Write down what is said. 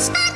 space.